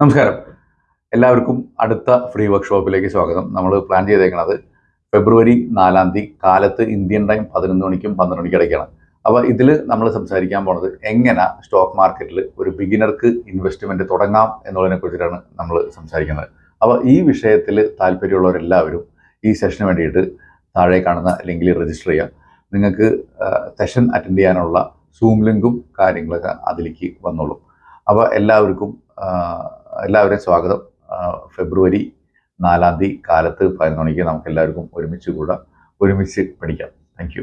നമസ്കാരം. എല്ലാവർക്കും അടുത്ത ഫ്രീ വർക്ക്ഷോപ്പിലേക്ക് സ്വാഗതം. നമ്മൾ പ്ലാൻ ചെയ്തേക്കുന്നത് ഫെബ്രുവരി നാലാം തീയതി കാലത്ത് ഇന്ത്യൻ ടൈം പതിനൊന്ന് മണിക്കും പന്ത്രണ്ട് മണിക്കും ഇടയ്ക്കാണ്. അപ്പോൾ ഇതിൽ നമ്മൾ സംസാരിക്കാൻ പോണത് എങ്ങനെ സ്റ്റോക്ക് മാർക്കറ്റിൽ ഒരു ബിഗിനർക്ക് ഇൻവെസ്റ്റ്മെന്റ് തുടങ്ങാം എന്നുള്ളതിനെ കുറിച്ചിട്ടാണ് നമ്മൾ സംസാരിക്കുന്നത്. അപ്പോൾ ഈ വിഷയത്തിൽ താല്പര്യമുള്ളവരെല്ലാവരും ഈ സെഷന് വേണ്ടിയിട്ട് താഴെ കാണുന്ന ലിങ്കിൽ രജിസ്റ്റർ ചെയ്യാം. നിങ്ങൾക്ക് സെഷൻ അറ്റൻഡ് ചെയ്യാനുള്ള സൂം ലിങ്കും കാര്യങ്ങളൊക്കെ അതിലേക്ക് വന്നോളും. അപ്പോൾ എല്ലാവർക്കും എല്ലാവരെയും സ്വാഗതം. ഫെബ്രുവരി നാലാം തീയതി കാലത്ത് പതിനൊന്ന് മണിക്ക് നമുക്ക് എല്ലാവർക്കും ഒരുമിച്ച് കൂടാം. ഒരുമിച്ച് പഠിക്കാം. താങ്ക്